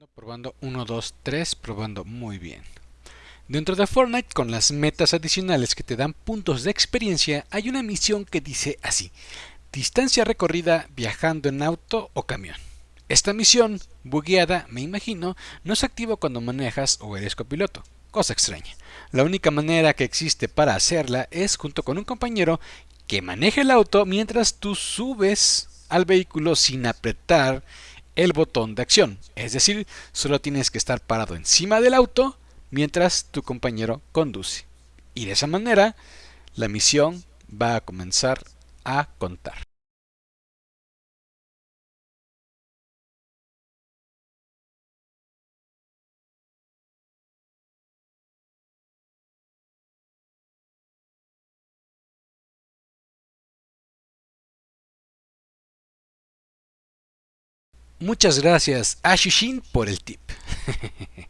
Probando, probando, 1, 2, 3, probando muy bien. Dentro de Fortnite, con las metas adicionales que te dan puntos de experiencia, hay una misión que dice así, distancia recorrida viajando en auto o camión. Esta misión, bugueada, me imagino, no se activa cuando manejas o eres copiloto, cosa extraña. La única manera que existe para hacerla es junto con un compañero que maneje el auto mientras tú subes al vehículo sin apretar el botón de acción. Es decir, solo tienes que estar parado encima del auto mientras tu compañero conduce. Y de esa manera, la misión va a comenzar a contar. Muchas gracias a Shishin por el tip.